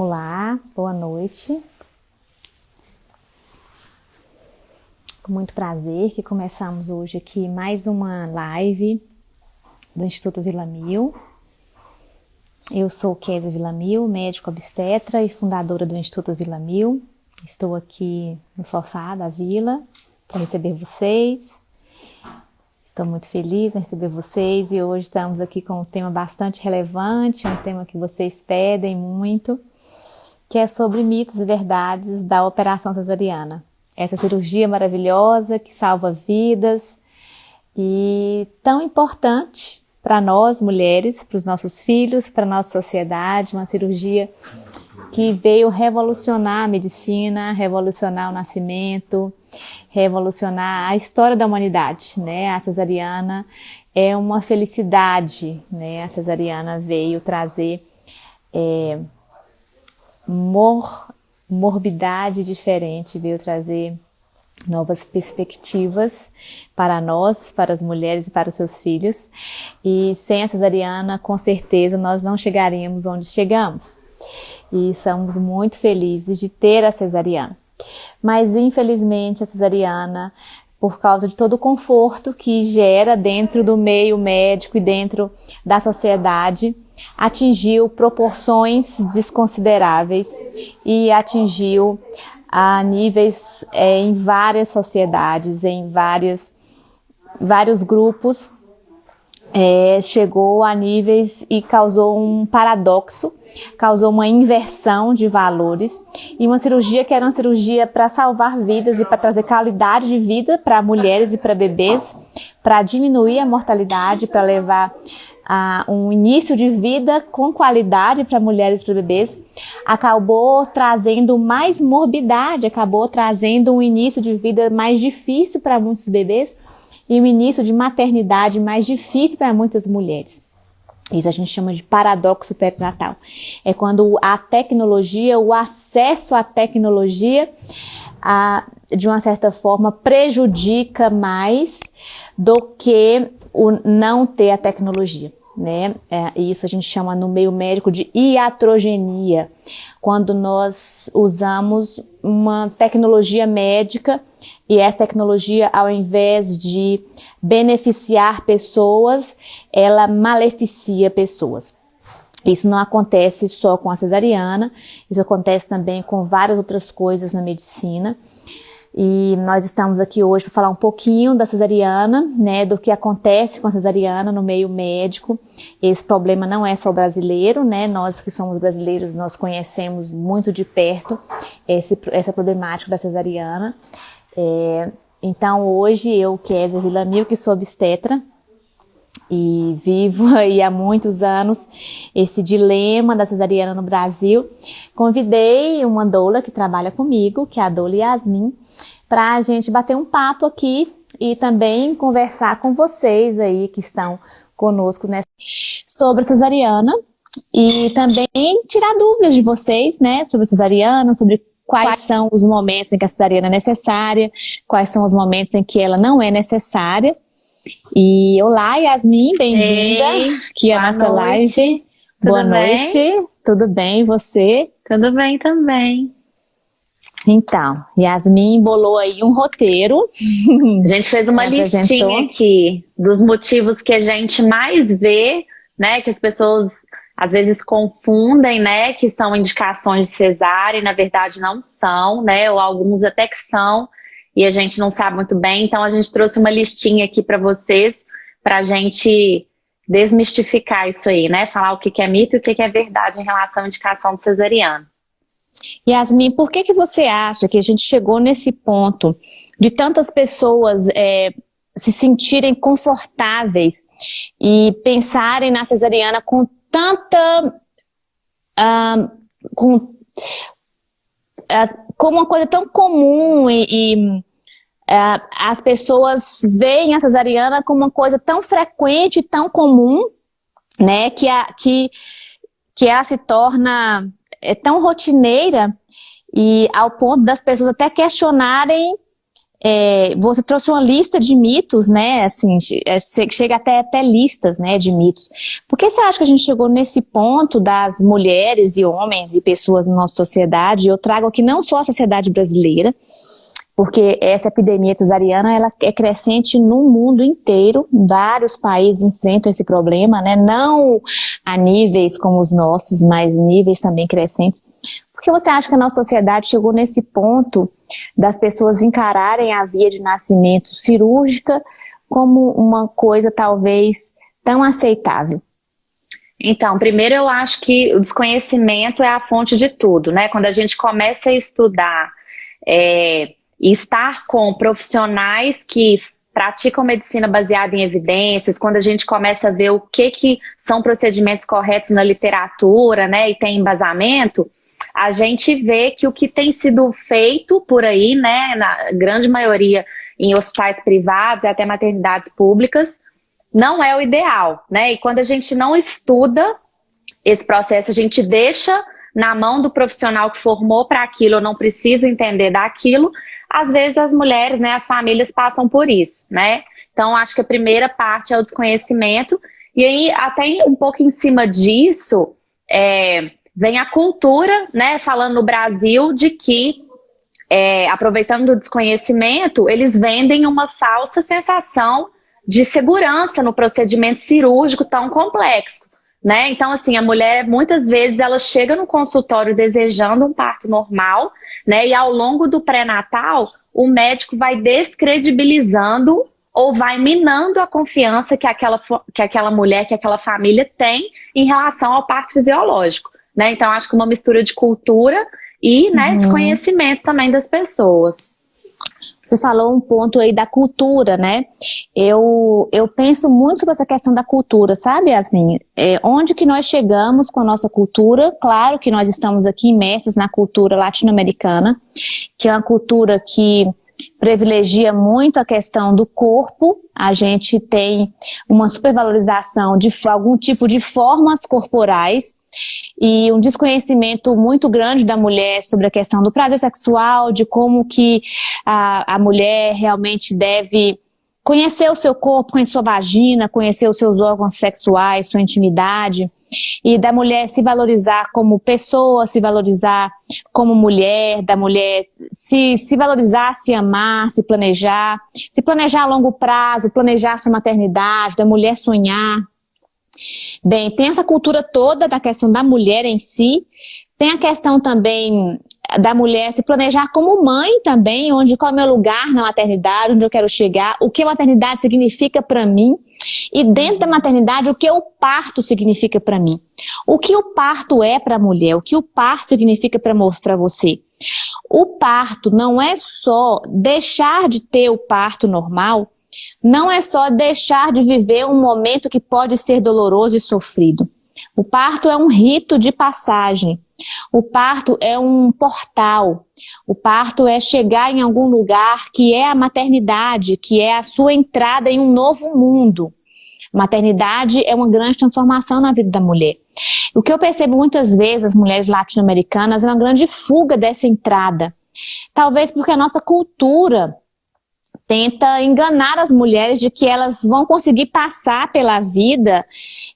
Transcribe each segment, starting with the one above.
Olá, boa noite. Com muito prazer que começamos hoje aqui mais uma live do Instituto Vila Mil. Eu sou Kézia Vila Mil, médico obstetra e fundadora do Instituto Vila Mil. Estou aqui no sofá da vila para receber vocês. Estou muito feliz em receber vocês e hoje estamos aqui com um tema bastante relevante, um tema que vocês pedem muito, que é sobre mitos e verdades da operação cesariana. Essa cirurgia maravilhosa que salva vidas e tão importante para nós mulheres, para os nossos filhos, para a nossa sociedade, uma cirurgia que veio revolucionar a medicina, revolucionar o nascimento, revolucionar a história da humanidade, né? A cesariana é uma felicidade, né? A cesariana veio trazer é, mor, morbidade diferente, veio trazer novas perspectivas para nós, para as mulheres e para os seus filhos. E sem a cesariana, com certeza, nós não chegaríamos onde chegamos. E somos muito felizes de ter a cesariana. Mas, infelizmente, a cesariana, por causa de todo o conforto que gera dentro do meio médico e dentro da sociedade, atingiu proporções desconsideráveis e atingiu a níveis é, em várias sociedades, em várias, vários grupos, é, chegou a níveis e causou um paradoxo, causou uma inversão de valores e uma cirurgia que era uma cirurgia para salvar vidas e para trazer qualidade de vida para mulheres e para bebês, para diminuir a mortalidade, para levar uh, um início de vida com qualidade para mulheres e para bebês, acabou trazendo mais morbidade, acabou trazendo um início de vida mais difícil para muitos bebês e um início de maternidade mais difícil para muitas mulheres. Isso a gente chama de paradoxo perinatal. É quando a tecnologia, o acesso à tecnologia, a, de uma certa forma, prejudica mais do que o não ter a tecnologia né? É, isso a gente chama no meio médico de iatrogenia, quando nós usamos uma tecnologia médica e essa tecnologia, ao invés de beneficiar pessoas, ela maleficia pessoas. Isso não acontece só com a cesariana, isso acontece também com várias outras coisas na medicina. E nós estamos aqui hoje para falar um pouquinho da cesariana, né, do que acontece com a cesariana no meio médico. Esse problema não é só brasileiro, né, nós que somos brasileiros, nós conhecemos muito de perto esse, essa problemática da cesariana. É, então hoje eu, Kézia Villamil, que sou obstetra, e vivo aí há muitos anos esse dilema da cesariana no Brasil, convidei uma doula que trabalha comigo, que é a doula Yasmin, para a gente bater um papo aqui e também conversar com vocês aí que estão conosco nessa sobre a cesariana. E também tirar dúvidas de vocês, né, sobre a cesariana, sobre quais? são os momentos em que a cesariana é necessária, quais são os momentos em que ela não é necessária. E olá, Yasmin, bem-vinda aqui à nossa noite. live. Tudo Boa bem? noite, tudo bem, você? Tudo bem também. Então, Yasmin bolou aí um roteiro. A gente fez uma listinha aqui dos motivos que a gente mais vê, né, que as pessoas às vezes confundem, né, que são indicações de cesárea e na verdade não são, né, ou alguns até que são e a gente não sabe muito bem. Então a gente trouxe uma listinha aqui para vocês, para a gente desmistificar isso aí, né, falar o que é mito e o que é verdade em relação à indicação de cesariana. Yasmin, por que, que você acha que a gente chegou nesse ponto de tantas pessoas é, se sentirem confortáveis e pensarem na cesariana com tanta... Com, uh, como uma coisa tão comum e, e uh, as pessoas veem a cesariana como uma coisa tão frequente, tão comum, né, que, a, que, que ela se torna é tão rotineira e ao ponto das pessoas até questionarem é, você trouxe uma lista de mitos, né, assim, é, chega até, até listas, né, de mitos. Por que você acha que a gente chegou nesse ponto das mulheres e homens e pessoas na nossa sociedade? Eu trago aqui não só a sociedade brasileira, porque essa epidemia cesariana ela é crescente no mundo inteiro, vários países enfrentam esse problema, né? não a níveis como os nossos, mas níveis também crescentes. Por que você acha que a nossa sociedade chegou nesse ponto das pessoas encararem a via de nascimento cirúrgica como uma coisa talvez tão aceitável? Então, primeiro eu acho que o desconhecimento é a fonte de tudo, né? Quando a gente começa a estudar é, estar com profissionais que praticam medicina baseada em evidências, quando a gente começa a ver o que, que são procedimentos corretos na literatura, né, e tem embasamento, a gente vê que o que tem sido feito por aí, né, na grande maioria em hospitais privados e até maternidades públicas, não é o ideal, né? E quando a gente não estuda esse processo, a gente deixa na mão do profissional que formou para aquilo, eu não preciso entender daquilo, às vezes as mulheres, né, as famílias passam por isso, né? Então, acho que a primeira parte é o desconhecimento, e aí, até um pouco em cima disso, é, vem a cultura, né, falando no Brasil, de que, é, aproveitando do desconhecimento, eles vendem uma falsa sensação de segurança no procedimento cirúrgico tão complexo. Né? Então, assim, a mulher, muitas vezes, ela chega no consultório desejando um parto normal, né? E ao longo do pré-natal, o médico vai descredibilizando ou vai minando a confiança que aquela, que aquela mulher, que aquela família tem em relação ao parto fisiológico, né? Então, acho que uma mistura de cultura e, né, uhum. desconhecimento também das pessoas. Você falou um ponto aí da cultura, né? Eu, eu penso muito sobre essa questão da cultura, sabe, Yasmin? É, onde que nós chegamos com a nossa cultura? Claro que nós estamos aqui imersos na cultura latino-americana, que é uma cultura que privilegia muito a questão do corpo, a gente tem uma supervalorização de algum tipo de formas corporais, e um desconhecimento muito grande da mulher sobre a questão do prazer sexual, de como que a, a mulher realmente deve conhecer o seu corpo, conhecer sua vagina, conhecer os seus órgãos sexuais, sua intimidade, e da mulher se valorizar como pessoa, se valorizar como mulher, da mulher se, se valorizar, se amar, se planejar, se planejar a longo prazo, planejar sua maternidade, da mulher sonhar, Bem, tem essa cultura toda da questão da mulher em si, tem a questão também da mulher se planejar como mãe também, onde qual é o meu lugar na maternidade, onde eu quero chegar, o que a maternidade significa para mim, e dentro da maternidade, o que o parto significa para mim. O que o parto é para a mulher, o que o parto significa para você. O parto não é só deixar de ter o parto normal, não é só deixar de viver um momento que pode ser doloroso e sofrido. O parto é um rito de passagem. O parto é um portal. O parto é chegar em algum lugar que é a maternidade, que é a sua entrada em um novo mundo. Maternidade é uma grande transformação na vida da mulher. O que eu percebo muitas vezes as mulheres latino-americanas é uma grande fuga dessa entrada. Talvez porque a nossa cultura tenta enganar as mulheres de que elas vão conseguir passar pela vida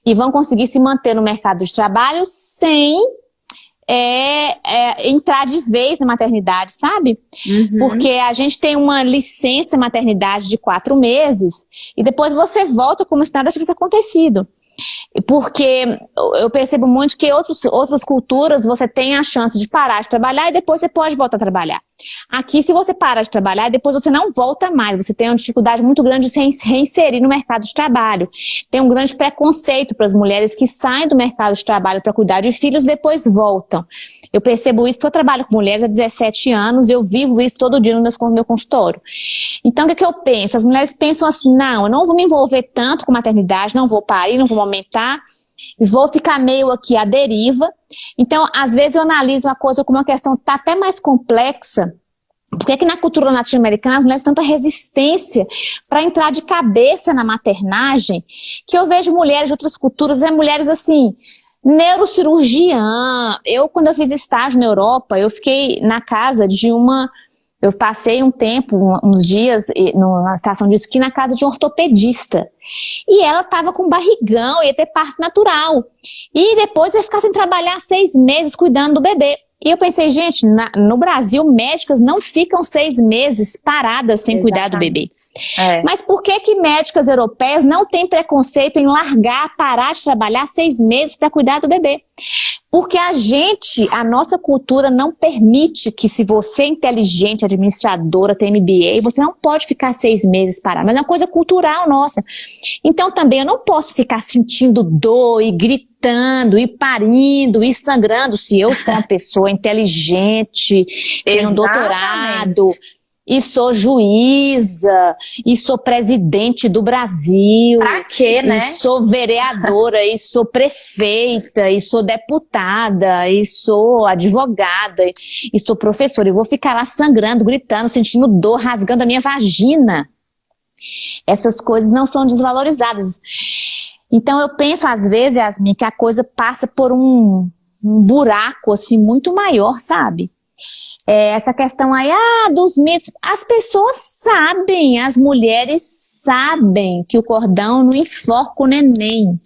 e vão conseguir se manter no mercado de trabalho sem é, é, entrar de vez na maternidade, sabe? Uhum. Porque a gente tem uma licença maternidade de quatro meses e depois você volta como se nada tivesse acontecido. Porque eu percebo muito que outros, outras culturas você tem a chance de parar de trabalhar e depois você pode voltar a trabalhar. Aqui, se você para de trabalhar, depois você não volta mais. Você tem uma dificuldade muito grande de se reinserir no mercado de trabalho. Tem um grande preconceito para as mulheres que saem do mercado de trabalho para cuidar de filhos e depois voltam. Eu percebo isso porque eu trabalho com mulheres há 17 anos e eu vivo isso todo dia no meu consultório. Então, o que, que eu penso? As mulheres pensam assim, não, eu não vou me envolver tanto com maternidade, não vou parir, não vou aumentar, vou ficar meio aqui à deriva. Então, às vezes eu analiso uma coisa como uma questão tá até mais complexa, por que, que na cultura latino-americana as mulheres têm tanta resistência para entrar de cabeça na maternagem, que eu vejo mulheres de outras culturas, é mulheres assim, neurocirurgiã. Eu, quando eu fiz estágio na Europa, eu fiquei na casa de uma Eu passei um tempo, uns dias, na estação de esqui na casa de um ortopedista. E ela estava com barrigão, ia ter parto natural. E depois ia ficar sem trabalhar seis meses cuidando do bebê. E eu pensei, gente, na, no Brasil, médicas não ficam seis meses paradas sem Exatamente. cuidar do bebê. É. Mas por que que médicas europeias não têm preconceito em largar, parar de trabalhar seis meses para cuidar do bebê? Porque a gente, a nossa cultura não permite que se você é inteligente, administradora, tem MBA, você não pode ficar seis meses parado. Mas é uma coisa cultural nossa. Então também eu não posso ficar sentindo dor e gritando e parindo e sangrando se eu sou uma pessoa inteligente, tenho um doutorado, e sou juíza, e sou presidente do Brasil. Pra quê, né? E sou vereadora, e sou prefeita, e sou deputada, e sou advogada, e sou professora. E vou ficar lá sangrando, gritando, sentindo dor, rasgando a minha vagina. Essas coisas não são desvalorizadas. Então eu penso às vezes, Yasmin, que a coisa passa por um, um buraco assim muito maior, sabe? É, essa questão aí, ah, dos mitos, as pessoas sabem, as mulheres sabem que o cordão não enforca o neném.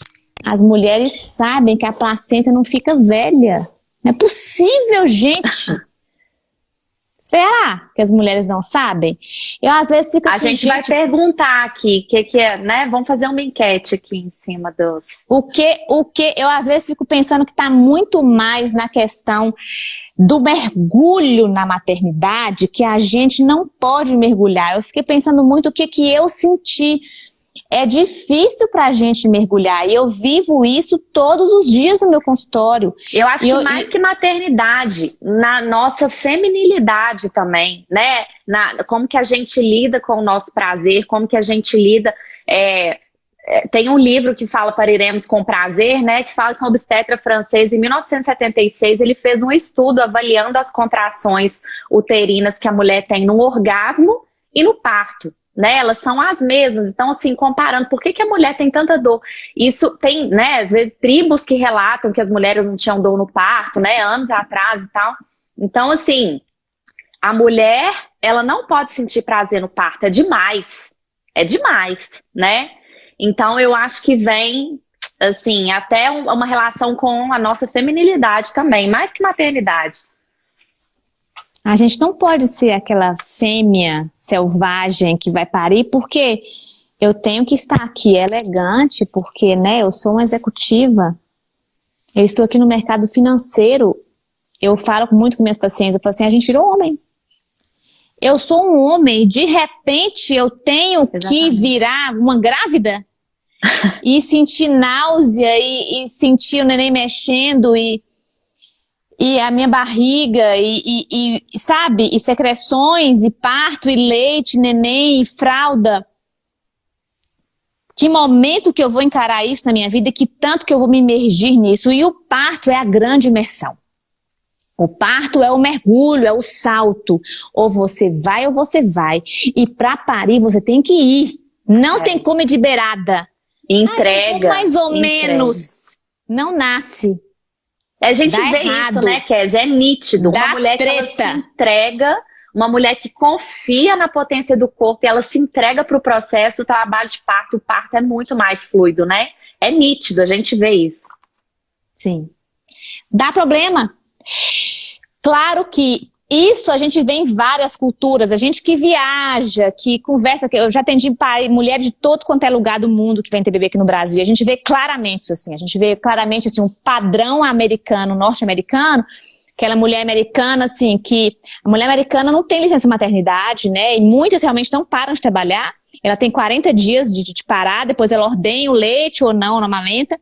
As mulheres sabem que a placenta não fica velha. Não é possível, gente. Será que as mulheres não sabem? Eu às vezes fico A assim, gente, gente vai perguntar aqui, que que é, né? Vamos fazer uma enquete aqui em cima do... O que, o que, eu às vezes fico pensando que está muito mais na questão do mergulho na maternidade, que a gente não pode mergulhar. Eu fiquei pensando muito o que que eu senti é difícil para a gente mergulhar. E eu vivo isso todos os dias no meu consultório. Eu acho e que eu, mais e... que maternidade, na nossa feminilidade também, né? Na, como que a gente lida com o nosso prazer, como que a gente lida... É, é tem um livro que fala Pariremos com Prazer, né, que fala que um obstetra francês, em 1976, ele fez um estudo avaliando as contrações uterinas que a mulher tem no orgasmo e no parto né? Elas são as mesmas. Então, assim, comparando, por que, que a mulher tem tanta dor? Isso tem, né, às vezes, tribos que relatam que as mulheres não tinham dor no parto, né, anos atrás e tal. Então, assim, a mulher, ela não pode sentir prazer no parto, é demais. É demais, né? Então, eu acho que vem, assim, até uma relação com a nossa feminilidade também, mais que maternidade. A gente não pode ser aquela fêmea selvagem que vai parir, porque eu tenho que estar aqui elegante, porque né, eu sou uma executiva, eu estou aqui no mercado financeiro, eu falo muito com minhas pacientes, eu falo assim, a gente virou homem. Eu sou um homem, de repente eu tenho Exatamente. que virar uma grávida e sentir náusea e, e sentir o neném mexendo e e a minha barriga, e, e, e, sabe, e secreções, e parto, e leite, neném, e fralda. Que momento que eu vou encarar isso na minha vida, que tanto que eu vou me imergir nisso. E o parto é a grande imersão. O parto é o mergulho, é o salto. Ou você vai ou você vai. E para parir você tem que ir. Não é. tem como ir de beirada. Entrega. mais ou entrega. menos. Não nasce. A gente Dá vê errado. isso, né, Kes? É nítido. Dá uma mulher treta. que se entrega, uma mulher que confia na potência do corpo e ela se entrega para o processo, o trabalho de parto, o parto é muito mais fluido, né? É nítido, a gente vê isso. Sim. Dá problema. Claro que isso a gente vê em várias culturas, a gente que viaja, que conversa, que eu já atendi pai, mulheres de todo quanto é lugar do mundo que vem ter bebê aqui no Brasil, e a gente vê claramente isso assim, a gente vê claramente assim, um padrão americano, norte-americano, aquela mulher americana, assim, que a mulher americana não tem licença maternidade, né, e muitas realmente não param de trabalhar, ela tem 40 dias de, de parar, depois ela ordenha o leite ou não, numa lenta,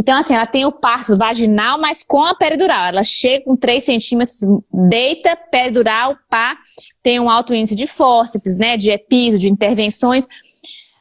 então, assim, ela tem o parto vaginal, mas com a peridural. Ela chega com 3 centímetros, deita, peridural, pá, tem um alto índice de fórceps, né, de episo, de intervenções,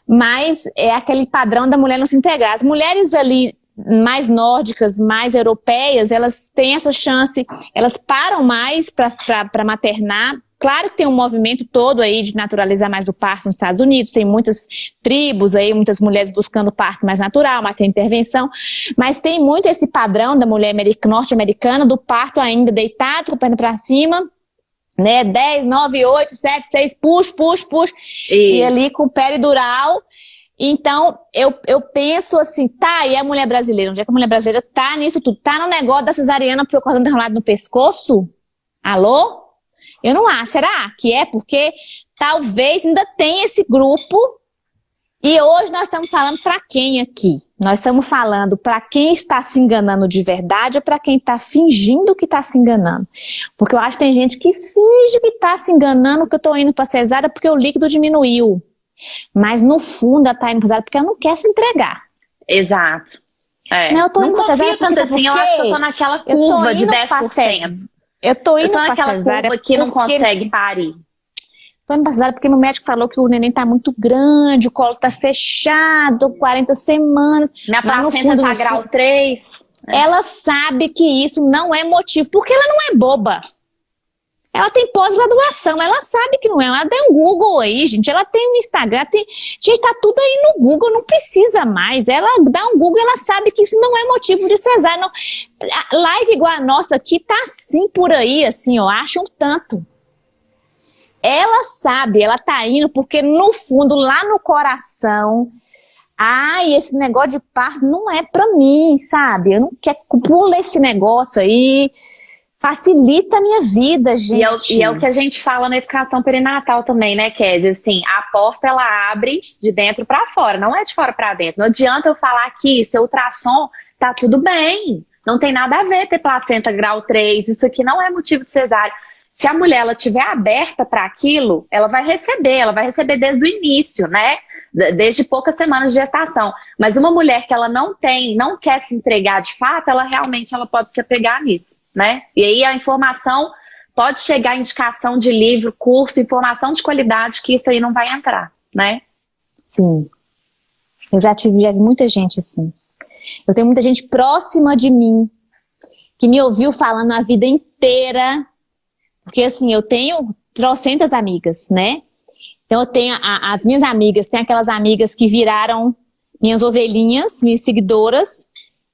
mas é aquele padrão da mulher não se integrar. As mulheres ali mais nórdicas, mais europeias, elas têm essa chance, elas param mais para maternar, Claro que tem um movimento todo aí de naturalizar mais o parto nos Estados Unidos, tem muitas tribos aí, muitas mulheres buscando parto mais natural, mais sem intervenção, mas tem muito esse padrão da mulher norte-americana do parto ainda deitado, com a perna para cima, né? 10, 9, 8, 7, 6, push, push, push. E ali com o peridural. Então, eu, eu penso assim, tá, e a mulher brasileira? Onde é que a mulher brasileira tá nisso tudo? Tá no negócio da cesariana porque o cordão enrolado no pescoço? Alô? Eu não acho. Será que é? Porque talvez ainda tem esse grupo e hoje nós estamos falando para quem aqui? Nós estamos falando para quem está se enganando de verdade ou para quem está fingindo que está se enganando? Porque eu acho que tem gente que finge que está se enganando que eu estou indo para cesárea porque o líquido diminuiu. Mas no fundo ela está indo para cesárea porque ela não quer se entregar. Exato. É. Não, eu tô não cesárea tanto assim, eu acho que eu tô naquela curva de 10%. Eu tô indo eu tô naquela curva que não consegue parir. Tô indo pra cesárea porque meu médico falou que o neném tá muito grande, o colo tá fechado, 40 semanas. Minha placenta tá grau 3. Ela sabe que isso não é motivo, porque ela não é boba. Ela tem pós-graduação, ela sabe que não é. Ela tem um Google aí, gente. Ela tem um Instagram, tem... Gente, tá tudo aí no Google, não precisa mais. Ela dá um Google, ela sabe que isso não é motivo de cesárea. Não... Live igual a nossa aqui tá assim por aí, assim, eu acho um tanto. Ela sabe, ela tá indo porque no fundo, lá no coração, ai, esse negócio de parto não é pra mim, sabe? Eu não quero, pula esse negócio aí, facilita a minha vida, gente. E é, o, e é o que a gente fala na educação perinatal também, né, Kézia? Assim, a porta, ela abre de dentro para fora, não é de fora para dentro. Não adianta eu falar que seu ultrassom tá tudo bem, não tem nada a ver ter placenta grau 3, isso aqui não é motivo de cesárea. Se a mulher ela tiver aberta para aquilo, ela vai receber, ela vai receber desde o início, né? Desde poucas semanas de gestação. Mas uma mulher que ela não tem, não quer se entregar de fato, ela realmente ela pode se apegar nisso, né? E aí a informação pode chegar indicação de livro, curso, informação de qualidade que isso aí não vai entrar, né? Sim. Eu já tive muita gente assim. Eu tenho muita gente próxima de mim que me ouviu falando a vida inteira porque assim, eu tenho trocentas amigas, né? Então eu tenho, a, as minhas amigas, tem aquelas amigas que viraram minhas ovelhinhas, minhas seguidoras,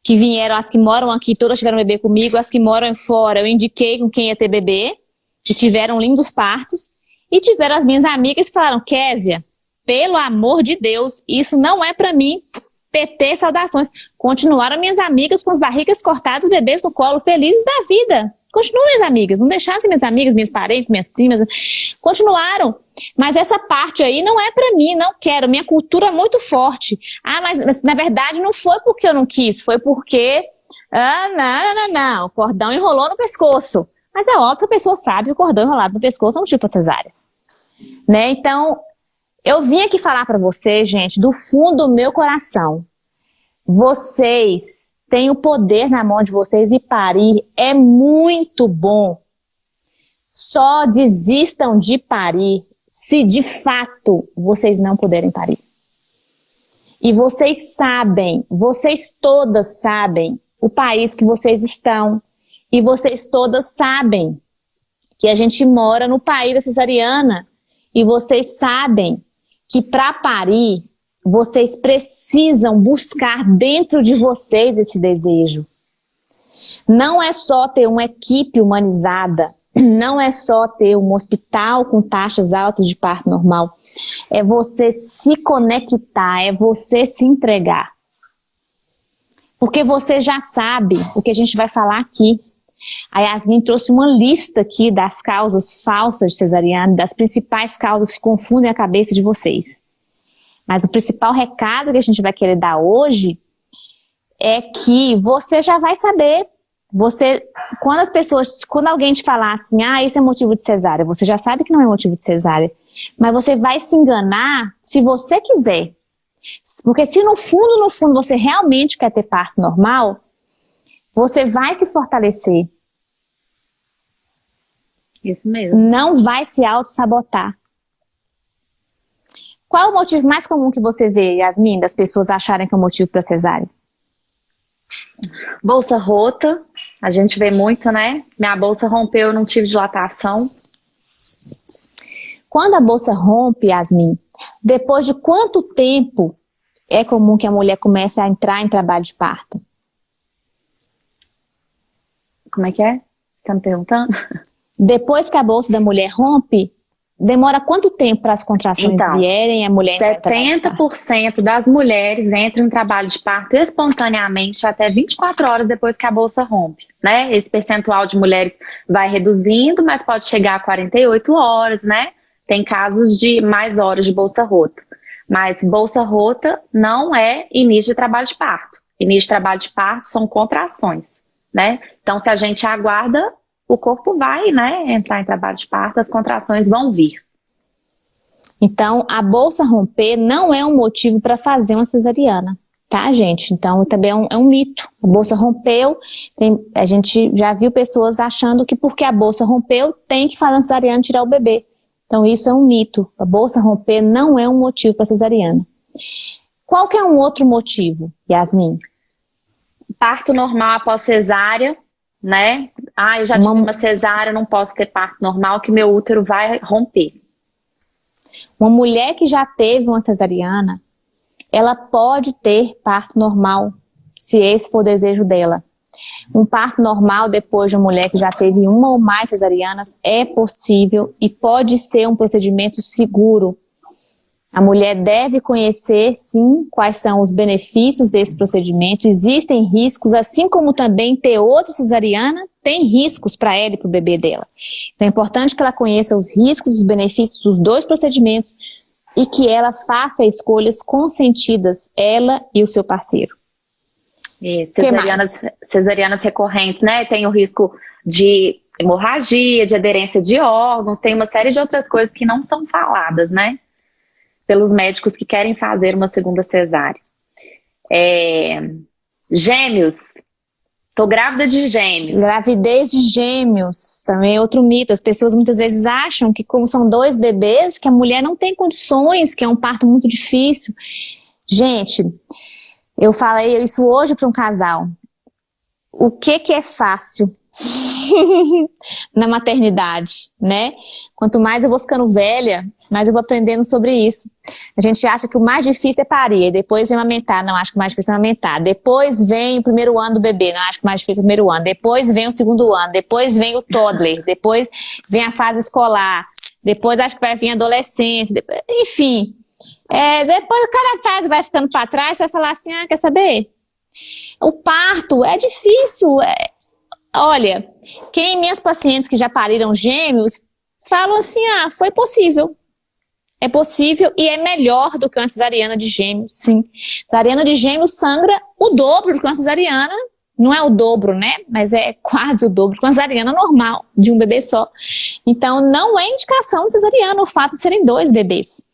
que vieram, as que moram aqui, todas tiveram bebê comigo, as que moram fora, eu indiquei com quem ia ter bebê, que tiveram lindos partos, e tiveram as minhas amigas que falaram, Késia, pelo amor de Deus, isso não é para mim, PT, saudações. Continuaram minhas amigas com as barrigas cortadas, bebês no colo, felizes da vida. Continuam minhas amigas, não deixaram de minhas amigas, minhas parentes, minhas primas, continuaram. Mas essa parte aí não é para mim, não quero. Minha cultura é muito forte. Ah, mas, mas, na verdade não foi porque eu não quis, foi porque... Ah, não, não, não, o cordão enrolou no pescoço. Mas é óbvio que a pessoa sabe que o cordão enrolado no pescoço é um tipo cesárea. Né? Então, eu vim aqui falar para vocês, gente, do fundo do meu coração. Vocês tem o poder na mão de vocês e parir é muito bom. Só desistam de parir se de fato vocês não puderem parir. E vocês sabem, vocês todas sabem o país que vocês estão. E vocês todas sabem que a gente mora no país da cesariana. E vocês sabem que para parir vocês precisam buscar dentro de vocês esse desejo. Não é só ter uma equipe humanizada, não é só ter um hospital com taxas altas de parto normal. É você se conectar, é você se entregar. Porque você já sabe o que a gente vai falar aqui. A Yasmin trouxe uma lista aqui das causas falsas de cesariana, das principais causas que confundem a cabeça de vocês. Mas o principal recado que a gente vai querer dar hoje é que você já vai saber. Você, quando as pessoas, quando alguém te falar assim, ah, isso é motivo de cesárea, você já sabe que não é motivo de cesárea. Mas você vai se enganar se você quiser. Porque se no fundo, no fundo, você realmente quer ter parto normal, você vai se fortalecer. Isso mesmo. Não vai se auto-sabotar. Qual o motivo mais comum que você vê, Yasmin, das pessoas acharem que é o motivo para cesárea? Bolsa rota, a gente vê muito, né? Minha bolsa rompeu, eu não tive dilatação. Quando a bolsa rompe, Yasmin, depois de quanto tempo é comum que a mulher comece a entrar em trabalho de parto? Como é que é? Tá me perguntando? Depois que a bolsa da mulher rompe, demora quanto tempo para as contrações então, vierem a mulher 70% das mulheres entram em trabalho de parto espontaneamente até 24 horas depois que a bolsa rompe, né? Esse percentual de mulheres vai reduzindo, mas pode chegar a 48 horas, né? Tem casos de mais horas de bolsa rota. Mas bolsa rota não é início de trabalho de parto. Início de trabalho de parto são contrações, né? Então, se a gente aguarda, o corpo vai, né, entrar em trabalho de parto, as contrações vão vir. Então, a bolsa romper não é um motivo para fazer uma cesariana, tá, gente? Então, também é um, é um mito. A bolsa rompeu, tem, a gente já viu pessoas achando que porque a bolsa rompeu, tem que fazer uma cesariana e tirar o bebê. Então, isso é um mito. A bolsa romper não é um motivo para cesariana. Qual que é um outro motivo, Yasmin? Parto normal após cesárea, né? Ah, eu já tive uma, uma cesárea, não posso ter parto normal, que meu útero vai romper. Uma mulher que já teve uma cesariana, ela pode ter parto normal, se esse for o desejo dela. Um parto normal depois de uma mulher que já teve uma ou mais cesarianas é possível e pode ser um procedimento seguro. A mulher deve conhecer, sim, quais são os benefícios desse procedimento. Existem riscos, assim como também ter outra cesariana tem riscos para ela e para o bebê dela. Então é importante que ela conheça os riscos, os benefícios dos dois procedimentos e que ela faça escolhas consentidas, ela e o seu parceiro. E cesarianas, cesarianas recorrentes, né? Tem o risco de hemorragia, de aderência de órgãos, tem uma série de outras coisas que não são faladas, né? Pelos médicos que querem fazer uma segunda cesárea. É, gêmeos. Tô grávida de gêmeos. Gravidez de gêmeos, também é outro mito. As pessoas muitas vezes acham que como são dois bebês, que a mulher não tem condições, que é um parto muito difícil. Gente, eu falei isso hoje para um casal. O que que é fácil? na maternidade, né? Quanto mais eu vou ficando velha, mais eu vou aprendendo sobre isso. A gente acha que o mais difícil é parir, depois vem amamentar, não, acho que o mais difícil é amamentar. Depois vem o primeiro ano do bebê, não, acho que o mais difícil é o primeiro ano. Depois vem o segundo ano, depois vem o toddler, depois vem a fase escolar, depois acho que vai vir a adolescência, depois, enfim. É, depois cada fase vai ficando para trás, você vai falar assim, ah, quer saber? O parto é difícil, é, Olha, quem minhas pacientes que já pariram gêmeos falam assim, ah, foi possível. É possível e é melhor do que uma cesariana de gêmeos, sim. Cesariana de gêmeos sangra o dobro do que uma cesariana, não é o dobro, né? Mas é quase o dobro de uma cesariana normal, de um bebê só. Então, não é indicação de cesariana o fato de serem dois bebês.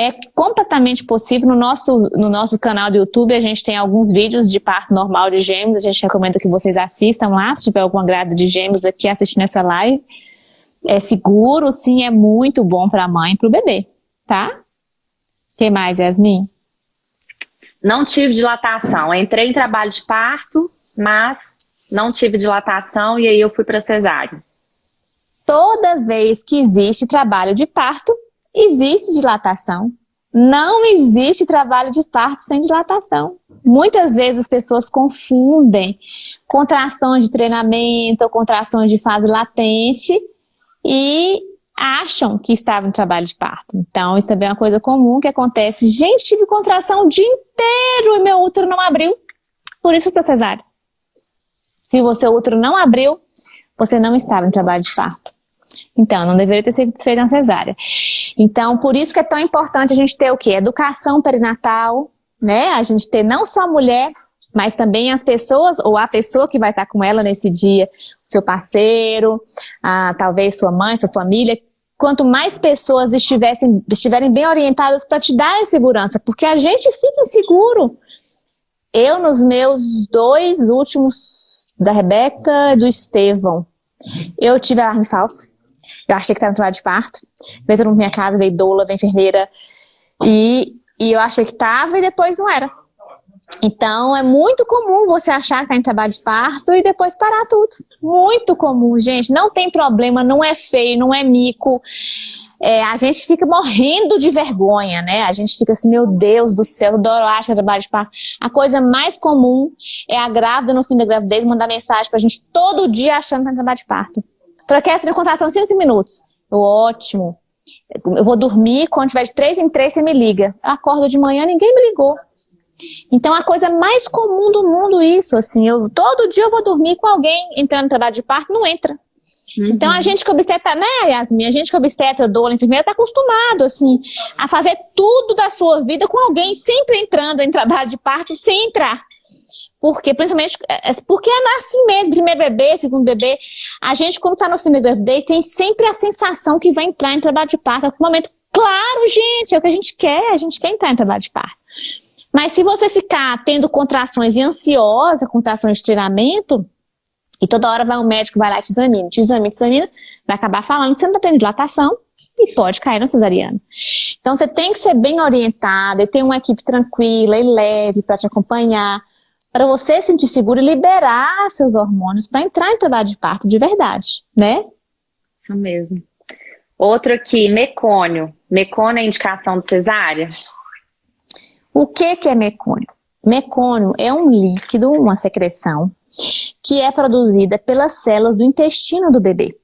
É completamente possível. No nosso, no nosso canal do YouTube, a gente tem alguns vídeos de parto normal de gêmeos. A gente recomenda que vocês assistam lá, se tiver alguma grada de gêmeos aqui assistindo essa live. É seguro, sim, é muito bom para a mãe e para o bebê, tá? O que mais, Yasmin? Não tive dilatação. Entrei em trabalho de parto, mas não tive dilatação e aí eu fui para cesárea. Toda vez que existe trabalho de parto, existe dilatação. Não existe trabalho de parto sem dilatação. Muitas vezes as pessoas confundem contrações de treinamento ou contrações de fase latente e acham que estava em trabalho de parto. Então, isso também é uma coisa comum que acontece. Gente, tive contração o dia inteiro e meu útero não abriu. Por isso para cesárea. Se o seu útero não abriu, você não estava em trabalho de parto. Então, não deveria ter sido feita uma cesárea. Então, por isso que é tão importante a gente ter o quê? Educação perinatal, né? A gente ter não só a mulher, mas também as pessoas, ou a pessoa que vai estar com ela nesse dia, seu parceiro, a, talvez sua mãe, sua família, quanto mais pessoas estivessem, estiverem bem orientadas para te dar segurança, porque a gente fica inseguro. Eu, nos meus dois últimos, da Rebeca e do Estevão, eu tive alarme falso. Eu achei que estava trabalho de parto. Veio todo mundo minha casa, veio doula, veio enfermeira. E, e eu achei que estava e depois não era. Então, é muito comum você achar que está em trabalho de parto e depois parar tudo. Muito comum, gente. Não tem problema, não é feio, não é mico. É, a gente fica morrendo de vergonha, né? A gente fica assim, meu Deus do céu, eu adoro acho que é trabalho de parto. A coisa mais comum é a grávida no fim da gravidez mandar mensagem pra gente todo dia achando que tá em trabalho de parto troquei essa contração 5 minutos. Eu, ótimo. Eu vou dormir, quando tiver de 3 em 3 você me liga. Eu acordo de manhã, ninguém me ligou. Então, a coisa mais comum do mundo isso, assim, eu, todo dia eu vou dormir com alguém entrando no trabalho de parto, não entra. Uhum. Então, a gente que obstetra, né, Yasmin? A gente que obstetra, doula, enfermeira, tá acostumado, assim, a fazer tudo da sua vida com alguém sempre entrando em trabalho de parto sem entrar. Porque, principalmente, é, é, porque é assim mesmo, primeiro bebê, segundo bebê. A gente, quando tá no fim da gravidez, tem sempre a sensação que vai entrar em trabalho de parto. É um momento, claro, gente, é o que a gente quer, a gente quer entrar em trabalho de parto. Mas se você ficar tendo contrações e ansiosa, contrações de treinamento, e toda hora vai um médico, vai lá e te examina, te examina, te examina, vai acabar falando que você não está tendo dilatação e pode cair no cesariano. Então você tem que ser bem orientada e ter uma equipe tranquila e leve para te acompanhar, para você sentir seguro e liberar seus hormônios para entrar em trabalho de parto de verdade, né? Isso mesmo. Outro aqui, mecônio. Mecônio é indicação de cesárea? O que, que é mecônio? Mecônio é um líquido, uma secreção, que é produzida pelas células do intestino do bebê.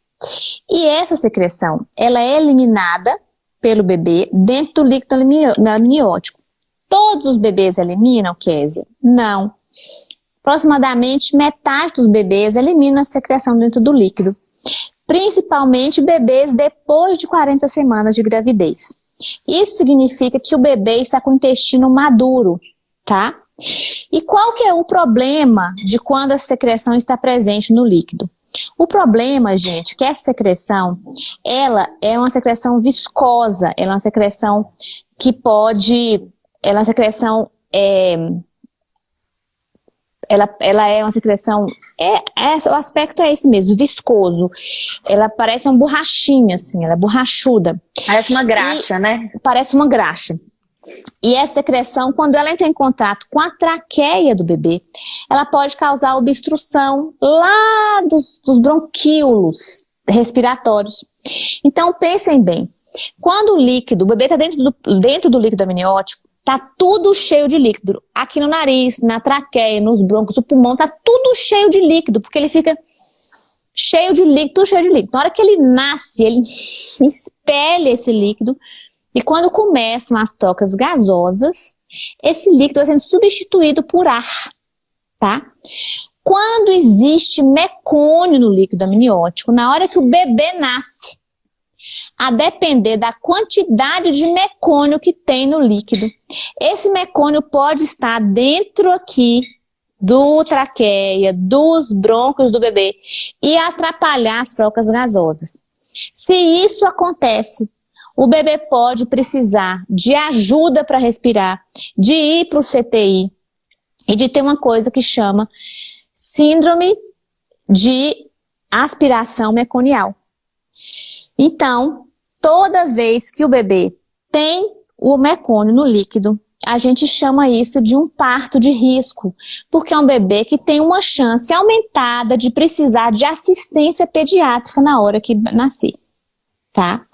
E essa secreção, ela é eliminada pelo bebê dentro do líquido amniótico. Todos os bebês eliminam, Késia? Não. Aproximadamente metade dos bebês eliminam a secreção dentro do líquido. Principalmente bebês depois de 40 semanas de gravidez. Isso significa que o bebê está com o intestino maduro, tá? E qual que é o problema de quando a secreção está presente no líquido? O problema, gente, é que essa secreção, ela é uma secreção viscosa, ela é uma secreção que pode, ela é uma secreção é, ela, ela é uma secreção, é, é, o aspecto é esse mesmo, viscoso. Ela parece uma borrachinha, assim, ela é borrachuda. Parece uma graxa, e, né? Parece uma graxa. E essa secreção, quando ela entra em contato com a traqueia do bebê, ela pode causar obstrução lá dos, dos bronquíolos respiratórios. Então, pensem bem, quando o líquido, o bebê está dentro do, dentro do líquido amniótico, Tá tudo cheio de líquido. Aqui no nariz, na traqueia, nos broncos, o pulmão, tá tudo cheio de líquido, porque ele fica cheio de líquido, tudo cheio de líquido. Na hora que ele nasce, ele espelha esse líquido, e quando começam as trocas gasosas, esse líquido vai sendo substituído por ar, tá? Quando existe mecônio no líquido amniótico, na hora que o bebê nasce, a depender da quantidade de mecônio que tem no líquido. Esse mecônio pode estar dentro aqui do traqueia, dos brônquios do bebê e atrapalhar as trocas gasosas. Se isso acontece, o bebê pode precisar de ajuda para respirar, de ir para o CTI e de ter uma coisa que chama síndrome de aspiração meconial. Então, toda vez que o bebê tem o mecônio no líquido, a gente chama isso de um parto de risco, porque é um bebê que tem uma chance aumentada de precisar de assistência pediátrica na hora que nascer, tá?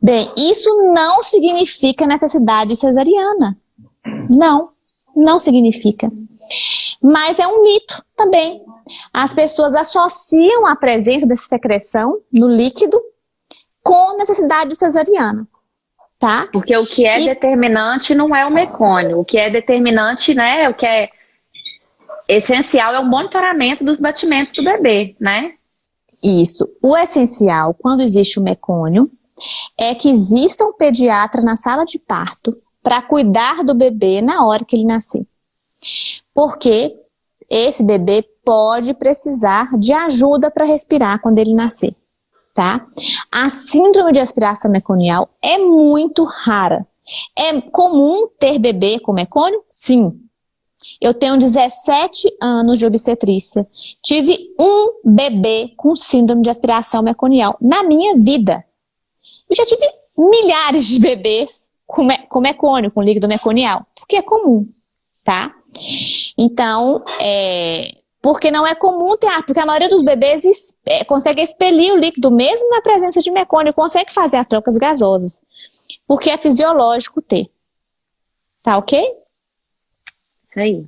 Bem, isso não significa necessidade cesariana. Não, não significa. Mas é um mito também. As pessoas associam a presença dessa secreção no líquido com necessidade cesariana. Tá? Porque o que é e... determinante não é o mecônio. O que é determinante, né? O que é essencial é o monitoramento dos batimentos do bebê, né? Isso. O essencial, quando existe o mecônio, é que exista um pediatra na sala de parto para cuidar do bebê na hora que ele nascer. Porque esse bebê pode precisar de ajuda para respirar quando ele nascer tá? A síndrome de aspiração meconial é muito rara. É comum ter bebê com mecônio? Sim. Eu tenho 17 anos de obstetrícia. Tive um bebê com síndrome de aspiração meconial na minha vida. E já tive milhares de bebês com, me com mecônio, com líquido meconial, porque é comum, tá? Então, é, porque não é comum ter porque a maioria dos bebês é, consegue expelir o líquido mesmo na presença de mecônio, consegue fazer as trocas gasosas, porque é fisiológico ter. Tá ok? Isso aí.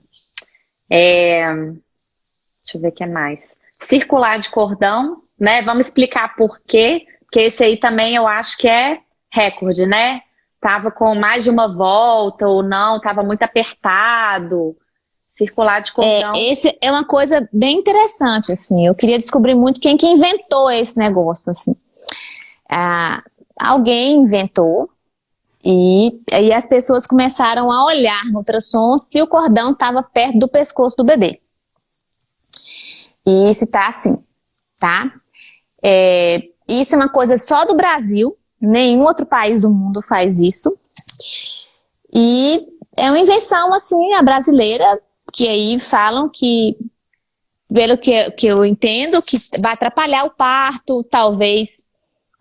É... Deixa eu ver o que é mais. Circular de cordão né? Vamos explicar por quê, porque esse aí também eu acho que é recorde, né? Tava com mais de uma volta ou não, tava muito apertado, circular de cordão. É, esse é uma coisa bem interessante, assim. Eu queria descobrir muito quem que inventou esse negócio, assim. Ah, alguém inventou e aí as pessoas começaram a olhar no ultrassom se o cordão estava perto do pescoço do bebê. E se tá assim, tá? É, isso é uma coisa só do Brasil, nenhum outro país do mundo faz isso. E é uma invenção, assim, a brasileira, que aí falam que, pelo que, que eu entendo, que vai atrapalhar o parto, talvez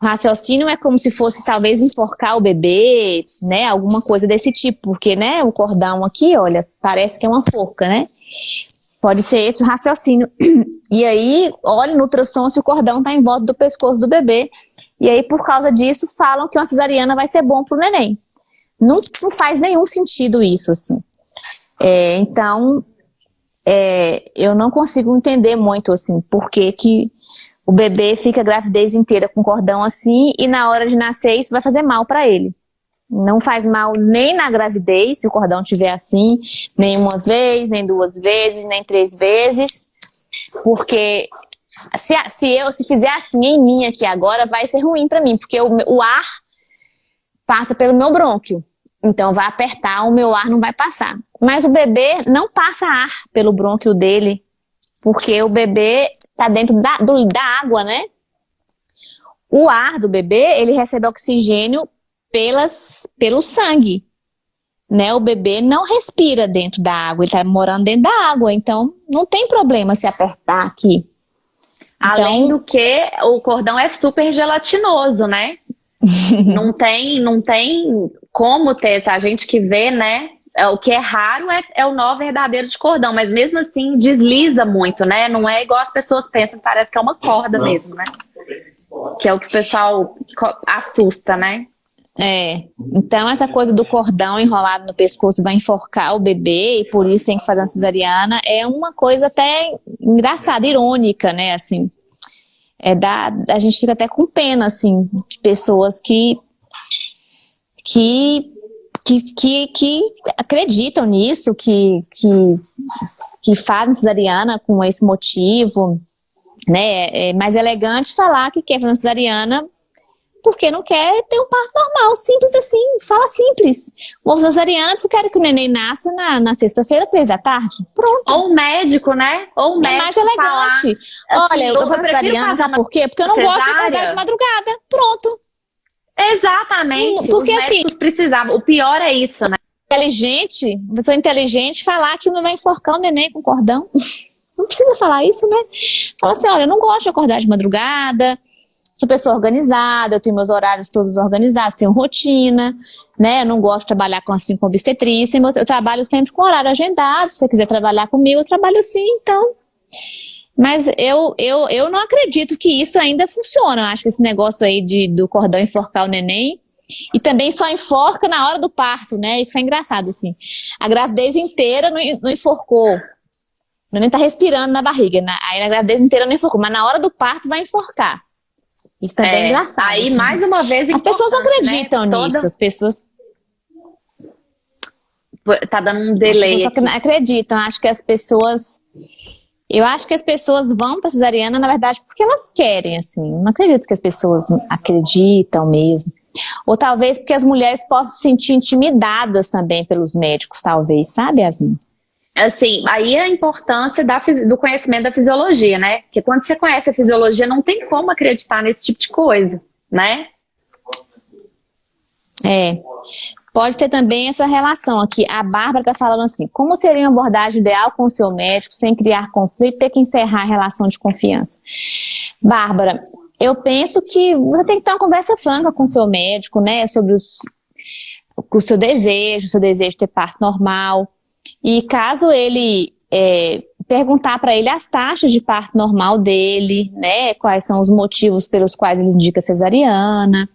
o raciocínio é como se fosse talvez enforcar o bebê, né, alguma coisa desse tipo, porque, né, o cordão aqui, olha, parece que é uma forca, né? Pode ser esse o raciocínio. E aí, olha no ultrassom se o cordão está em volta do pescoço do bebê. E aí, por causa disso, falam que uma cesariana vai ser bom para o neném. Não, não, faz nenhum sentido isso, assim. É, então, é, eu não consigo entender muito, assim, por que, que o bebê fica a gravidez inteira com cordão assim e na hora de nascer isso vai fazer mal para ele. Não faz mal nem na gravidez, se o cordão estiver assim, nem uma vez, nem duas vezes, nem três vezes, porque se, se eu se fizer assim em mim aqui agora, vai ser ruim para mim, porque o, o ar passa pelo meu brônquio. Então vai apertar, o meu ar não vai passar. Mas o bebê não passa ar pelo brônquio dele, porque o bebê está dentro da, do, da água, né? O ar do bebê, ele recebe oxigênio pelas, pelo sangue. Né? O bebê não respira dentro da água, ele está morando dentro da água, então não tem problema se apertar aqui. Além então, do que o cordão é super gelatinoso, né? não tem, não tem como ter, a gente que vê, né? É, o que é raro é, é, o nó verdadeiro de cordão, mas mesmo assim desliza muito, né? Não é igual as pessoas pensam, parece que é uma corda não. mesmo, né? Que é o que o pessoal assusta, né? É, então essa coisa do cordão enrolado no pescoço vai enforcar o bebê e por isso tem que fazer uma cesariana é uma coisa até engraçada, irônica, né, assim. É da, a gente fica até com pena, assim, de pessoas que que que, que, que acreditam nisso, que, que, que fazem cesariana com esse motivo, né? É mais elegante falar que quer fazer cesariana porque não quer ter um parto normal, simples assim, fala simples. Uma cesariana porque quero que o neném nasça na, na sexta-feira, três da tarde. Pronto. Ou um médico, né? Ou um é médico. É mais elegante. Falar, Olha, assim, eu vou fazer cesariana, sabe por quê? Porque eu não cesárea. gosto de acordar de madrugada. Pronto. Exatamente. Porque Os assim. precisavam. O pior é isso, né? Inteligente, uma pessoa inteligente falar que não vai enforcar o neném com cordão. Não precisa falar isso, né? Fala assim, olha, eu não gosto de acordar de madrugada, sou pessoa organizada, eu tenho meus horários todos organizados, tenho rotina, né? Eu não gosto de trabalhar com assim com obstetrícia, eu trabalho sempre com horário agendado, se você quiser trabalhar comigo, eu trabalho assim, então. Mas eu, eu, eu não acredito que isso ainda funciona. Eu acho que esse negócio aí de, do cordão enforcar o neném, e também só enforca na hora do parto, né? Isso é engraçado, assim. A gravidez inteira não, não enforcou. O neném tá respirando na barriga. Na, aí a gravidez inteira não enforcou, mas na hora do parto vai enforcar. Isso também é, é engraçado. Aí, assim. mais uma vez, As pessoas não né? acreditam né? nisso. Toda... As pessoas... Tá dando um delay. As pessoas acreditam. Acho que as pessoas eu acho que as pessoas vão para cesariana, na verdade, porque elas querem, assim. Não acredito que as pessoas acreditam mesmo. Ou talvez porque as mulheres possam se sentir intimidadas também pelos médicos, talvez, sabe, Yasmin? Assim, aí a importância da, do conhecimento da fisiologia, né? Porque quando você conhece a fisiologia, não tem como acreditar nesse tipo de coisa, né? É. Pode ter também essa relação aqui. A Bárbara está falando assim, como seria uma abordagem ideal com o seu médico, sem criar conflito ter que encerrar a relação de confiança? Bárbara, eu penso que você tem que ter uma conversa franca com o seu médico, né, sobre os, o seu desejo, o seu desejo de ter parto normal. E caso ele é, perguntar para ele as taxas de parto normal dele, né, quais são os motivos pelos quais ele indica cesariana,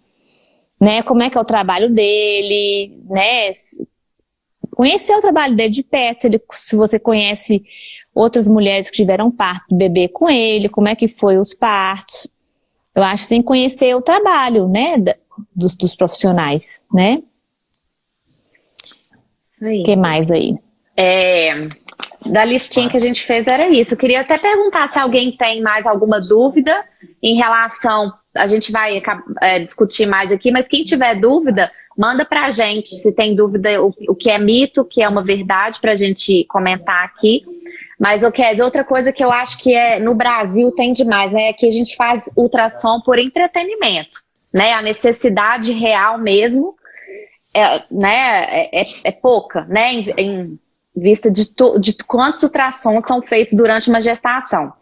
né? Como é que é o trabalho dele, né? Conhecer o trabalho dele de perto, se, ele, se você conhece outras mulheres que tiveram parto do bebê com ele, como é que foi os partos. eu acho que tem que conhecer o trabalho, né, dos, dos profissionais, né? O que mais aí? É, da listinha que a gente fez era isso. Eu queria até perguntar se alguém tem mais alguma dúvida em relação, a gente vai é, discutir mais aqui, mas quem tiver dúvida, manda pra gente se tem dúvida o, o que é mito, o que é uma verdade, pra gente comentar aqui. Mas, o okay, outra coisa que eu acho que é no Brasil tem demais, né? É que a gente faz ultrassom por entretenimento, né? A necessidade real mesmo é, né, é, é, é pouca, né? Em, em vista de, to, de quantos ultrassons são feitos durante uma gestação.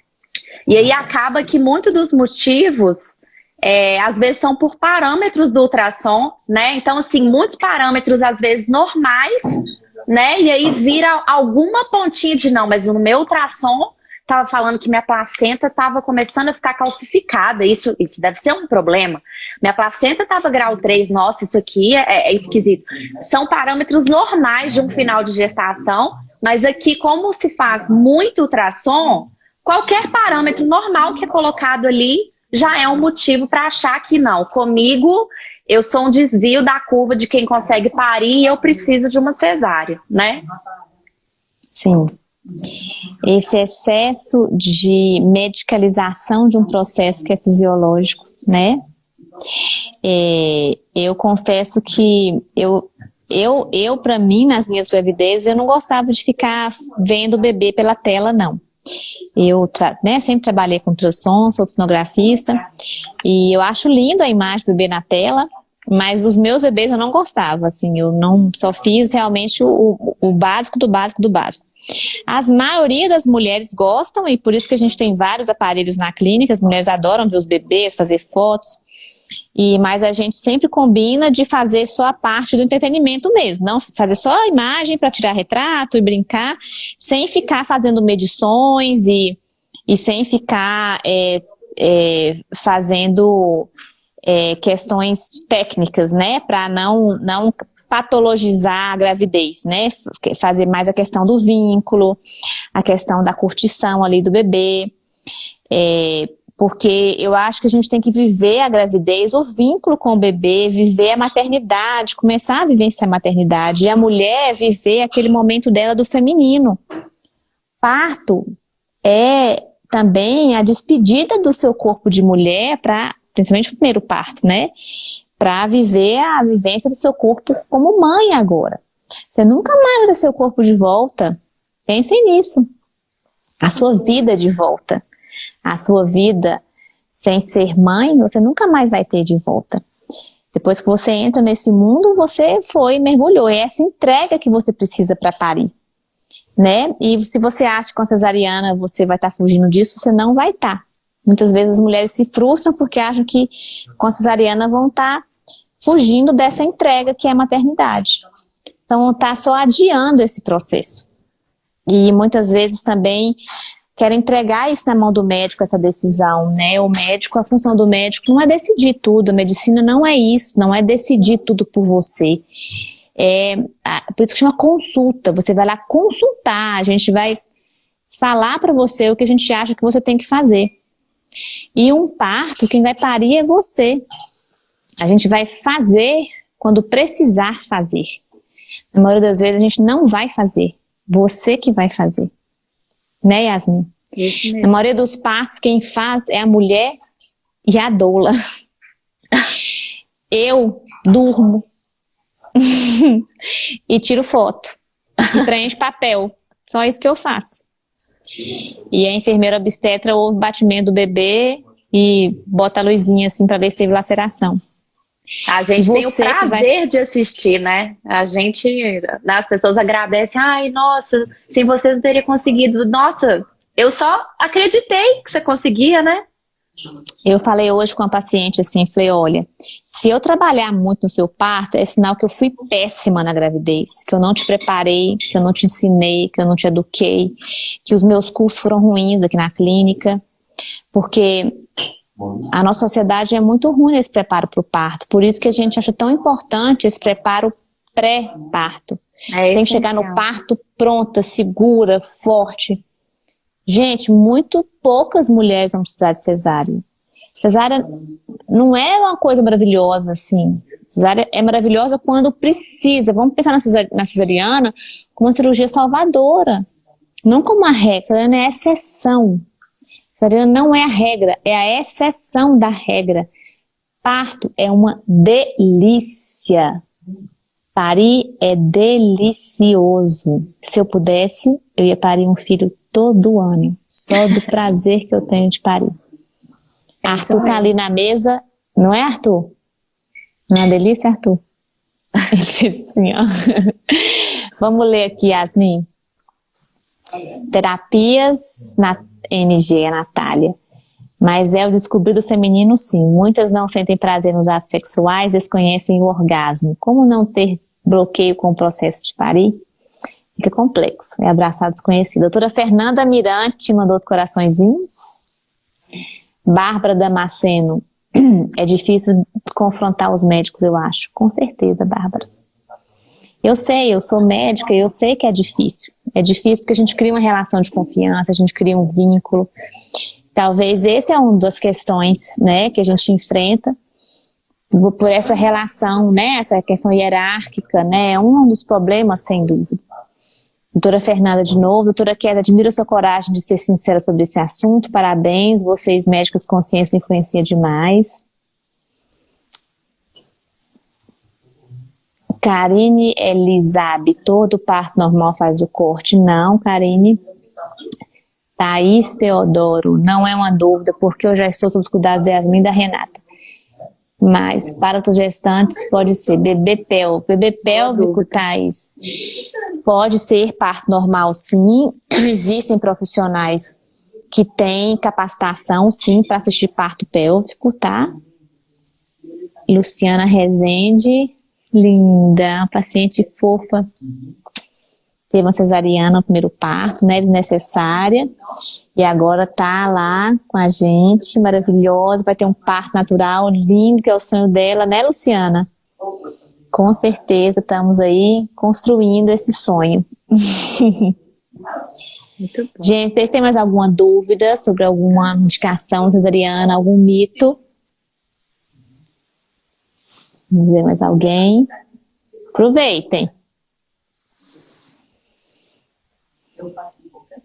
E aí acaba que muitos dos motivos, é, às vezes, são por parâmetros do ultrassom, né? Então, assim, muitos parâmetros, às vezes, normais, né? E aí vira alguma pontinha de não, mas no meu ultrassom estava falando que minha placenta estava começando a ficar calcificada. Isso, isso deve ser um problema. Minha placenta estava grau 3, nossa, isso aqui é, é, esquisito. São parâmetros normais de um final de gestação, mas aqui, como se faz muito ultrassom, qualquer parâmetro normal que é colocado ali já é um motivo para achar que não. Comigo, eu sou um desvio da curva de quem consegue parir e eu preciso de uma cesárea, né? Sim esse excesso de medicalização de um processo que é fisiológico, né? É, eu confesso que eu, eu, eu para mim, nas minhas gravidezes, eu não gostava de ficar vendo o bebê pela tela, não. Eu né, sempre trabalhei com ultrassom, sou sonografista, e eu acho lindo a imagem do bebê na tela, mas os meus bebês eu não gostava, assim, eu não só fiz realmente o, o básico do básico do básico. A maioria das mulheres gostam e por isso que a gente tem vários aparelhos na clínica, as mulheres adoram ver os bebês, fazer fotos, e, mas a gente sempre combina de fazer só a parte do entretenimento mesmo, não fazer só a imagem para tirar retrato e brincar, sem ficar fazendo medições e, e sem ficar é, é, fazendo é, questões técnicas, né, para não, não patologizar a gravidez, né? Fazer mais a questão do vínculo, a questão da curtição ali do bebê, é, porque eu acho que a gente tem que viver a gravidez, o vínculo com o bebê, viver a maternidade, começar a vivenciar a maternidade, e a mulher viver aquele momento dela do feminino. Parto é também a despedida do seu corpo de mulher principalmente o primeiro parto, né? para viver a vivência do seu corpo como mãe agora. Você nunca mais vai ter seu corpo de volta. Pensem nisso. A sua vida de volta. A sua vida sem ser mãe, você nunca mais vai ter de volta. Depois que você entra nesse mundo, você foi, mergulhou. É essa entrega que você precisa para parir. Né? E se você acha que com a cesariana você vai estar tá fugindo disso, você não vai estar. Tá. Muitas vezes as mulheres se frustram porque acham que com a cesariana vão estar tá fugindo dessa entrega que é a maternidade. Então, está só adiando esse processo. E muitas vezes também quer entregar isso na mão do médico, essa decisão, né? O médico, a função do médico não é decidir tudo, a medicina não é isso, não é decidir tudo por você. É, por isso que chama consulta, você vai lá consultar, a gente vai falar para você o que a gente acha que você tem que fazer. E um parto, quem vai parir é você. A gente vai fazer quando precisar fazer. Na maioria das vezes a gente não vai fazer. Você que vai fazer. Né, Yasmin? Na maioria dos partos, quem faz é a mulher e a doula. Eu durmo. e tiro foto. E preencho papel. Só isso que eu faço. E a enfermeira obstetra ouve o batimento do bebê e bota a luzinha assim para ver se teve laceração. A gente tem o prazer vai... de assistir, né? A gente, as pessoas agradecem, ai, nossa, sem vocês não teria conseguido. Nossa, eu só acreditei que você conseguia, né? Eu falei hoje com a paciente assim, falei, olha, se eu trabalhar muito no seu parto, é sinal que eu fui péssima na gravidez, que eu não te preparei, que eu não te ensinei, que eu não te eduquei, que os meus cursos foram ruins aqui na clínica, porque a nossa sociedade é muito ruim nesse preparo para o parto. Por isso que a gente acha tão importante esse preparo pré-parto. É tem que chegar no parto pronta, segura, forte. Gente, muito poucas mulheres vão precisar de cesárea. Cesárea não é uma coisa maravilhosa assim. Cesárea é maravilhosa quando precisa. Vamos pensar na cesariana como uma cirurgia salvadora. Não como uma regra. Cesariana é exceção. Cesariana não é a regra, é a exceção da regra. Parto é uma delícia. Parir é delicioso. Se eu pudesse, eu ia parir um filho todo ano, só do prazer que eu tenho de parir. Arthur tá ali na mesa, não é Arthur? Não é uma delícia, Arthur? Ele fez assim, ó. Vamos ler aqui, Yasmin. Terapias na NG, a Natália. Mas é o descobrido feminino, sim. Muitas não sentem prazer nos atos sexuais, desconhecem o orgasmo. Como não ter bloqueio com o processo de parir? Fica complexo. É abraçar desconhecido. Doutora Fernanda Mirante mandou os coraçõezinhos. Bárbara Damasceno. É difícil confrontar os médicos, eu acho. Com certeza, Bárbara. Eu sei, eu sou médica, eu sei que é difícil. É difícil porque a gente cria uma relação de confiança, a gente cria um vínculo. Talvez esse é uma das questões, né, que a gente enfrenta por essa relação, né, essa questão hierárquica, né, é um dos problemas, sem dúvida. Doutora Fernanda de novo, doutora Queda, admiro sua coragem de ser sincera sobre esse assunto, parabéns, vocês médicas consciência influencia demais. Karine Elisabe, todo parto normal faz o corte? Não, Karine. Thaís Teodoro, não é uma dúvida, porque eu já estou sob os cuidados da Yasmin e da Renata. Mas para os gestantes pode ser bebê pélvico. Bebê pélvico, Thaís, pode ser parto normal, sim. Existem profissionais que têm capacitação, sim, para assistir parto pélvico, tá? Luciana Rezende, linda, paciente fofa teve uma cesariana no primeiro parto, né, desnecessária, e agora tá lá com a gente, maravilhosa, vai ter um parto natural lindo, que é o sonho dela, né, Luciana? Com certeza, estamos aí construindo esse sonho. Muito bom. Gente, vocês têm mais alguma dúvida sobre alguma indicação cesariana, algum mito? Vamos ver mais alguém? Aproveitem. eu faço qualquer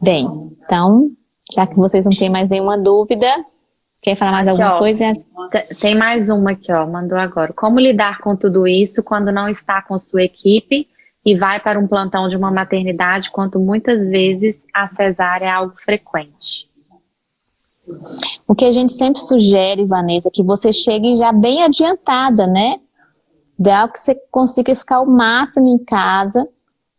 Bem, então, já que vocês não têm mais nenhuma dúvida, quer falar mais aqui, alguma ó, coisa? Tem mais uma aqui, ó, mandou agora. Como lidar com tudo isso quando não está com sua equipe e vai para um plantão de uma maternidade, quando muitas vezes a cesárea é algo frequente? O que a gente sempre sugere, Vanessa, é que você chegue já bem adiantada, né? Ideal que você consiga ficar o máximo em casa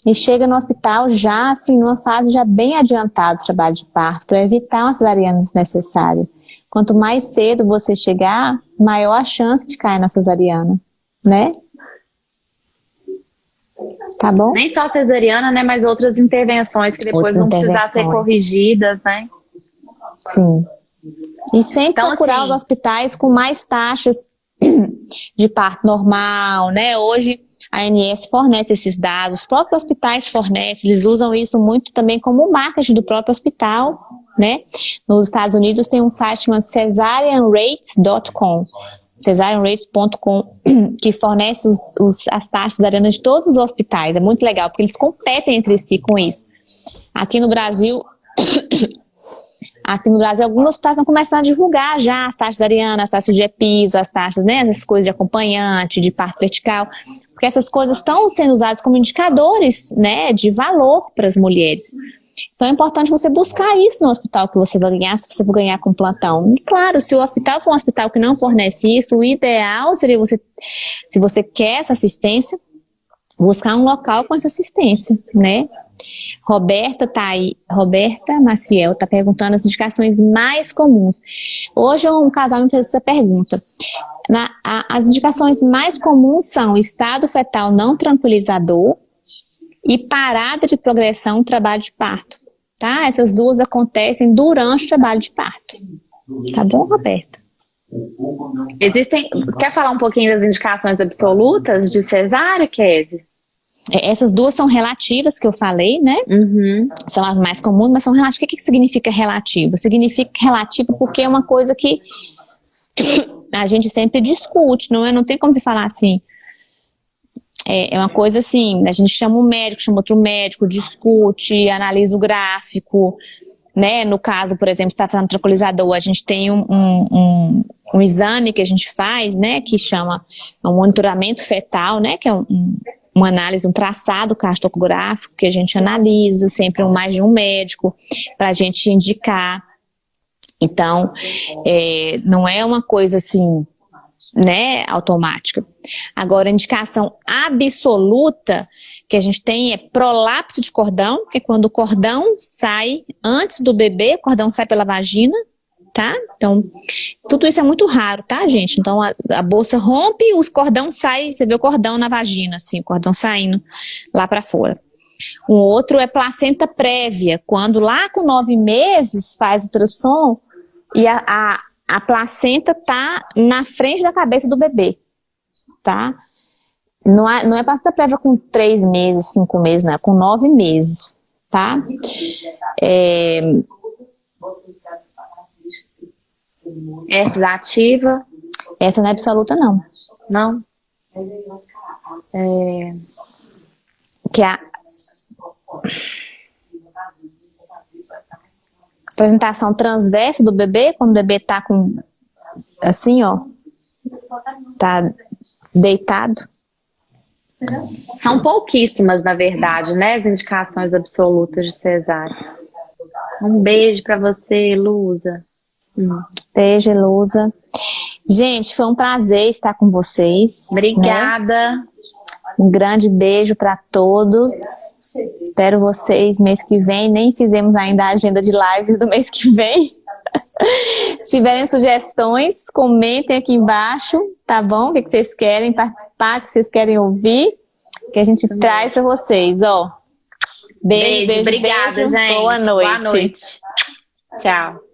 e chega no hospital já assim, numa fase já bem adiantada do trabalho de parto, para evitar uma cesariana desnecessária. Quanto mais cedo você chegar, maior a chance de cair na cesariana, né? Tá bom? Nem só cesariana, né, mas outras intervenções que depois outras vão precisar ser corrigidas, né? Sim. E sempre então, procurar assim, os hospitais com mais taxas de parto normal, né? Hoje a ANS fornece esses dados, os próprios hospitais fornecem, eles usam isso muito também como marketing do próprio hospital, né? Nos Estados Unidos tem um site chamado cesareanrates.com, cesareanrates.com, que fornece os, os, as taxas arenas de todos os hospitais. É muito legal, porque eles competem entre si com isso. Aqui no Brasil, Aqui no Brasil, alguns hospitais estão começando a divulgar já as taxas arianas, as taxas de episo, as taxas, né, as coisas de acompanhante, de parto vertical, porque essas coisas estão sendo usadas como indicadores, né, de valor para as mulheres. Então é importante você buscar isso no hospital que você vai ganhar, se você for ganhar com plantão. E claro, se o hospital for um hospital que não fornece isso, o ideal seria você, se você quer essa assistência, buscar um local com essa assistência, né? Roberta tá aí, Roberta Maciel está perguntando as indicações mais comuns. Hoje um casal me fez essa pergunta. Na, a, as indicações mais comuns são estado fetal não tranquilizador e parada de progressão trabalho de parto. Tá? Essas duas acontecem durante o trabalho de parto. Tá bom, Roberta? Existem. Quer falar um pouquinho das indicações absolutas de cesárea, Kézia? É, essas duas são relativas que eu falei, né? Uhum. São as mais comuns, mas são relativas. O que, que significa relativa? Significa relativa porque é uma coisa que a gente sempre discute, não é? Não tem como se falar assim. É, é uma coisa assim, a gente chama um médico, chama outro médico, discute, analisa o gráfico, né? No caso, por exemplo, está falando tranquilizador, a gente tem um, um, um, um, exame que a gente faz, né? Que chama um monitoramento fetal, né? Que é um, uma análise, um traçado cartográfico que a gente analisa, sempre um, mais de um médico, para a gente indicar. Então, é, não é uma coisa assim, né, automática. Agora, indicação absoluta que a gente tem é prolapso de cordão, que é quando o cordão sai antes do bebê, o cordão sai pela vagina, tá? Então, tudo isso é muito raro, tá, gente? Então, a, a bolsa rompe, os cordão sai, você vê o cordão na vagina, assim, o cordão saindo lá para fora. Um outro é placenta prévia, quando lá com nove meses faz ultrassom e a, a, a placenta tá na frente da cabeça do bebê, tá? Não é, não é placenta prévia com três meses, cinco meses, né? Com nove meses, tá? É, é ativa? Essa não é absoluta, não. Não? É... Que a... Apresentação transversa do bebê, quando o bebê tá com... Assim, ó. Tá deitado. São pouquíssimas, na verdade, né? As indicações absolutas de cesárea. Um beijo para você, Lusa. Hum. Beijo, Lusa. Gente, foi um prazer estar com vocês. Né? Obrigada. Né? Um grande beijo para todos. Espero vocês mês que vem. Nem fizemos ainda a agenda de lives do mês que vem. Se tiverem sugestões, comentem aqui embaixo, tá bom? O que vocês querem participar, o que vocês querem ouvir, que a gente traz para vocês, ó. Beijo, beijo, beijo obrigada, beijo. gente. Boa noite. Boa noite. Tchau.